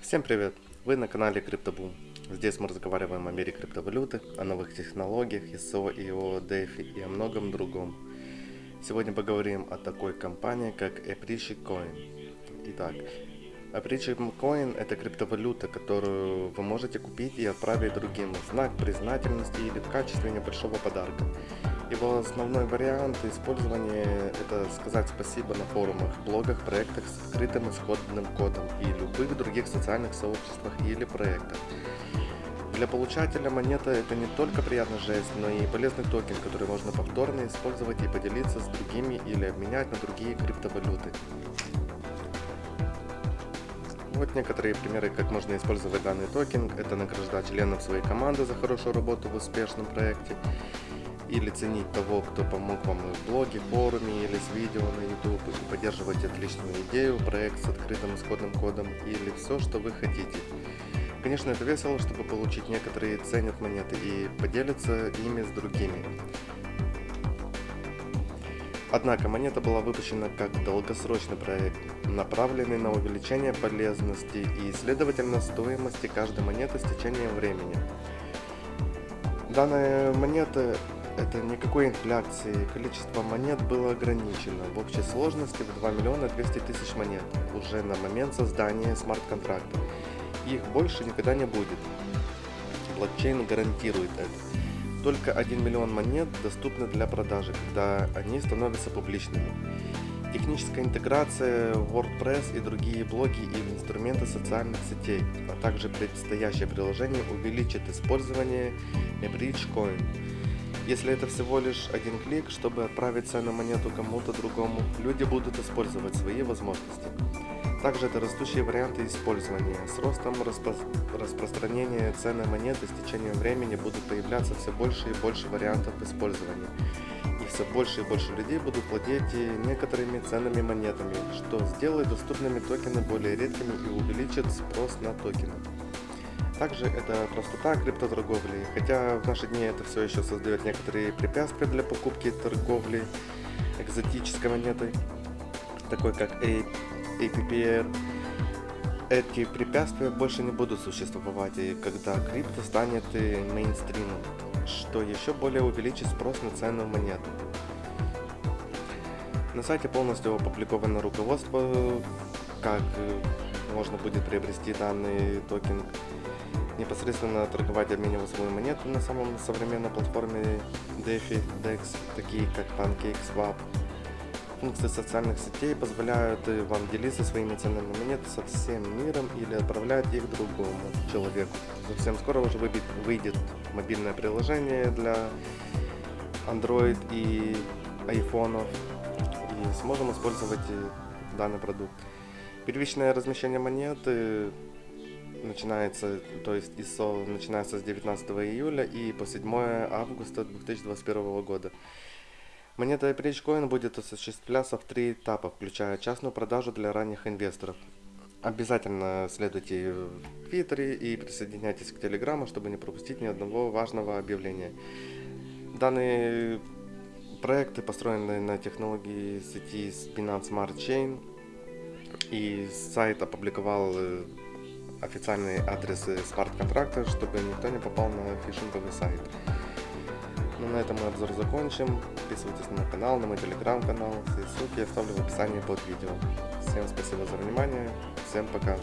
Всем привет! Вы на канале CryptoBoom. Здесь мы разговариваем о мире криптовалюты, о новых технологиях, ISO, IO, DeFi и о многом другом. Сегодня поговорим о такой компании, как Appreciate Coin. Итак, Appreciate Coin это криптовалюта, которую вы можете купить и отправить другим в знак признательности или в качестве небольшого подарка. Его основной вариант использования – это сказать спасибо на форумах, блогах, проектах с открытым исходным кодом и любых других социальных сообществах или проектах. Для получателя монета это не только приятный жест, но и полезный токен, который можно повторно использовать и поделиться с другими или обменять на другие криптовалюты. Вот некоторые примеры, как можно использовать данный токен. Это награждать членов своей команды за хорошую работу в успешном проекте или ценить того, кто помог вам в блоге, форуме или с видео на YouTube, и поддерживать отличную идею, проект с открытым исходным кодом или все, что вы хотите. Конечно, это весело, чтобы получить некоторые ценят монеты и поделятся ими с другими. Однако монета была выпущена как долгосрочный проект, направленный на увеличение полезности и, следовательно, стоимости каждой монеты с течением времени. Данная монета это никакой инфляции, количество монет было ограничено в общей сложности в 2 миллиона 200 тысяч монет уже на момент создания смарт-контракта. Их больше никогда не будет. Блокчейн гарантирует это. Только 1 миллион монет доступны для продажи, когда они становятся публичными. Техническая интеграция WordPress и другие блоги или инструменты социальных сетей, а также предстоящее приложение увеличит использование Bridgecoin если это всего лишь один клик, чтобы отправить ценную монету кому-то другому, люди будут использовать свои возможности. Также это растущие варианты использования. С ростом распро распространения ценной монеты с течением времени будут появляться все больше и больше вариантов использования. И все больше и больше людей будут владеть некоторыми ценными монетами, что сделает доступными токены более редкими и увеличит спрос на токены. Также это простота криптоторговли, хотя в наши дни это все еще создает некоторые препятствия для покупки торговли экзотической монетой, такой как APPR. Эти препятствия больше не будут существовать, и когда крипто станет мейнстримом, что еще более увеличит спрос на ценную монету. На сайте полностью опубликовано руководство, как можно будет приобрести данный токен непосредственно торговать, обменивать свою монету на самом современной платформе DeFi, DEX, такие как PancakeSwap. Функции социальных сетей позволяют вам делиться своими ценными монетами со всем миром или отправлять их другому человеку. Совсем скоро уже выйдет мобильное приложение для Android и iPhone и сможем использовать данный продукт. Первичное размещение монеты начинается, то есть ISO начинается с 19 июля и по 7 августа 2021 года. Монета Bridgecoin будет осуществляться в три этапа, включая частную продажу для ранних инвесторов. Обязательно следуйте в Твиттере и присоединяйтесь к Телеграму, чтобы не пропустить ни одного важного объявления. Данные проекты построены на технологии сети Binance Smart Chain, и сайт опубликовал э, официальные адресы смарт-контракта, чтобы никто не попал на фишинговый сайт. Ну, на этом мы обзор закончим. Подписывайтесь на мой канал, на мой телеграм-канал. Все ссылки я оставлю в описании под видео. Всем спасибо за внимание. Всем пока.